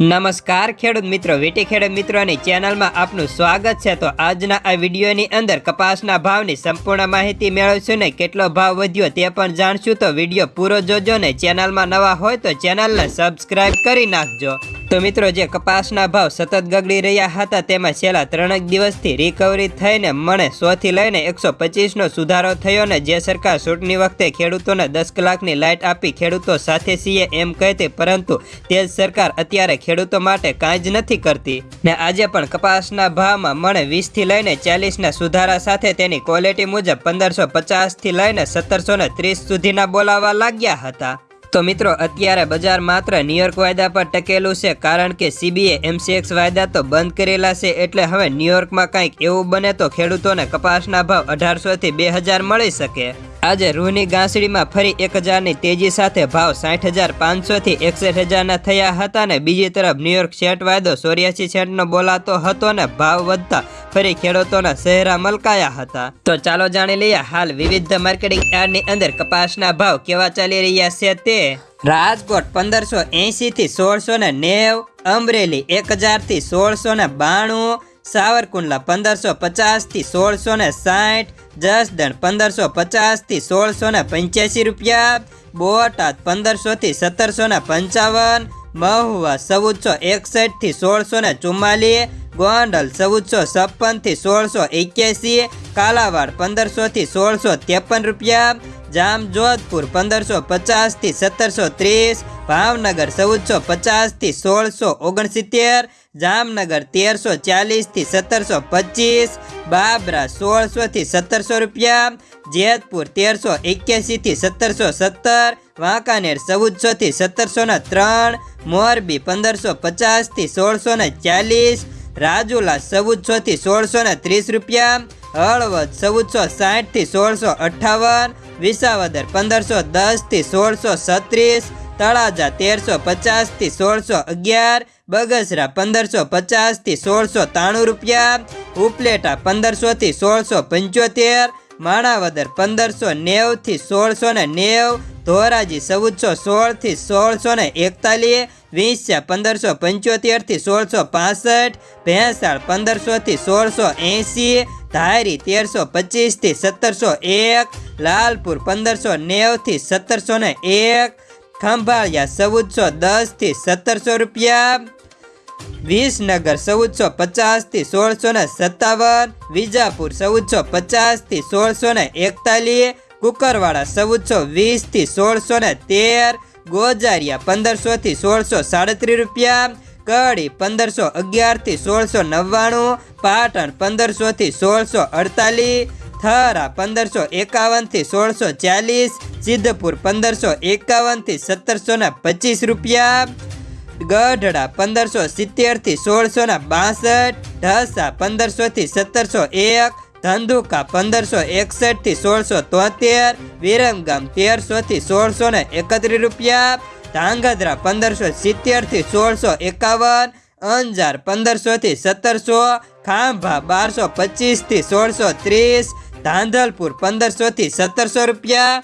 નમસ્કાર, ખેડૂત મિત્રો, વીટી ખેડૂત મિત્રોની ચેનલમાં આપનું સ્વાગત છે. તો આજના આ વિડીયોની અંદર કપાસના ભાવની સંપૂર્ણ માહિતી મેળવશું ને કેટલો ભાવ વધ્યો તે પણ જાણશું. તો વીડિયો પૂરો જોજો ને ચેનલમાં નવા હોય તો ચેનલને સબસ્ક્રાઈબ કરી નાખજો. તો મિત્રો, જે કપાસના ભાવ સતત ગગડી રહ્યા હતા, તેમાં છેલ્લા ત્રણેક દિવસથી રિકવરી થઈને મણે સોથી લઈને એકસો પચીસનો સુધારો થયો ને જે સરકાર ચૂંટણી વખતે ખેડૂતોને દસ કલાકની લાઇટ આપી ખેડૂતો સાથે સીએ એમ કહેતી, પરંતુ તે સરકાર અત્યારે ખેડૂતો માટે કાંઈ જ નથી કરતી. ને આજે પણ કપાસના ભાવમાં મણે વીસથી લઈને ચાલીસના સુધારા સાથે તેની ક્વોલિટી મુજબ પંદરસો પચાસથી લઈને સત્તરસો ત્રીસ સુધીના બોલાવા લાગ્યા હતા. તો મિત્રો, અત્યારે બજાર માત્ર ન્યુયોર્ક વાયદા પર ટકેલું છે, કારણ કે સીબીએ એમસીએક્સ વાયદા તો બંધ કરેલા છે, એટલે હવે ન્યુયોર્કમાં કંઈક એવું બને તો ખેડૂતોને કપાસના ભાવ અઢારસોથી બે હજાર મળી શકે. આજે રૂની ગાંસડીમાં ફરી એક હજારની તેજી સાથે ભાવ સાઠ હજાર પાંચસોથી એકસઠ હજારના થયા હતા ને બીજી તરફ ન્યુયોર્ક સેટ વાયદો ચોર્યાસી સેન્ટનો બોલાતો હતો ને ભાવ વધતા ફરી ખેડૂતોના ચહેરા મલકાયા હતા. તો ચાલો જાણી લઈએ હાલ વિવિધ માર્કેટિંગ યાર્ડની અંદર કપાસના ભાવ કેવા ચાલી રહ્યા છે તે રાજકોટ પંદરસો એંશીથી સોળસો ને નેવ, અમરેલી એક હજારથી સોળસો ને બાણું, સાવરકુંડલા પંદરસો પચાસથી સોળસો ને સાઠ, જસદણ પંદરસો પચાસથી સોળસો ને પંચ્યાસી રૂપિયા, બોટાદ પંદરસોથી સત્તરસો ને પંચાવન, મહુવા ચૌદસો એકસઠથી સોળસો ને ચુમ્માલીસ, ગોંડલ ચૌદસો છપ્પનથી સોળસો એક્યાસી, કાલાવાડ પંદરસોથી સોળસો ત્રેપન રૂપિયા જામજોધપુર પંદરસો પચાસથી સત્તરસો ત્રીસ, ભાવનગર ચૌદસો પચાસથી સોળસો ઓગણસિત્તેર, જામનગર તેરસો ચાલીસથી સત્તરસો પચીસ, બાબરા સોળસોથી સત્તરસો રૂપિયા, જેતપુર તેરસો એક્યાસીથી સત્તરસો સત્તર, વાંકાનેર ચૌદસોથી સત્તરસો ને ત્રણ, મોરબી પંદરસો પચાસથી સોળસો ને ચાલીસ, રાજુલા ચૌદસોથી સોળસો ને ત્રીસ રૂપિયા હળવદ ચૌદસો સાઠથી સોળસો અઠ્ઠાવન, વિસાવદર પંદરસો દસથી સોળસો છત્રીસ, તળાજા તેરસો પચાસથી સોળસો અગિયાર, બગસરા પંદરસો પચાસથી સોળસો ત્રાણું રૂપિયા, ઉપલેટા પંદરસોથી સોળસો પંચોતેર, માણાવદર પંદરસો નેવથી સોળસો ને નેવ, ધોરાજી ચૌદસો સોળથી સોળસો ને એકતાલીસ, વિંસ્યા પંદરસો પંચોતેરથી સોળસો પાસઠ, ભેંસાળ પંદરસોથી સોળસો એંસી ધારી તેરસો પચીસથી સત્તરસો એક, લાલપુર પંદરસો નેવથી સત્તરસો ને એક, ખંભાળિયા ચૌદસો દસથી સત્તરસો રૂપિયા, વિસનગર ચૌદસો પચાસથી સોળસો ને સત્તાવન, વિજાપુર ચૌદસો પચાસથી સોળસો ને એકતાલીસ, કુકરવાડા ચૌદસો વીસથી સોળસો ને તેર, ગોજારિયા પંદરસોથી સોળસો સાડત્રીસ રૂપિયા કડી પંદરસો અગિયારથી સોળસો નવ્વાણું, પાટણ પંદરસોથી સોળસો અડતાલીસ, થરા પંદરસો એકાવનથી સોળસો ચાલીસ સિદ્ધપુર પંદરસો એકાવનથી સત્તરસો ને પચીસ રૂપિયા, ગઢડા પંદરસો સિત્તેરથી સોળસો ને બાસઠ, ઢસા પંદરસોથી સત્તરસો એક, ધંધુકા પંદરસો એકસઠથી સોળસો તોતેર, વિરમગામ તેરસોથી સોળસો ને એકત્રીસ રૂપિયા ધાંગધ્રા પંદરસો સિત્તેરથી સોળસો એકાવન, અંજાર પંદરસોથી સત્તરસો, ખાંભા બારસો પચીસથી સોળસો ત્રીસ, ધાંધલપુર પંદરસોથી સત્તરસો રૂપિયા.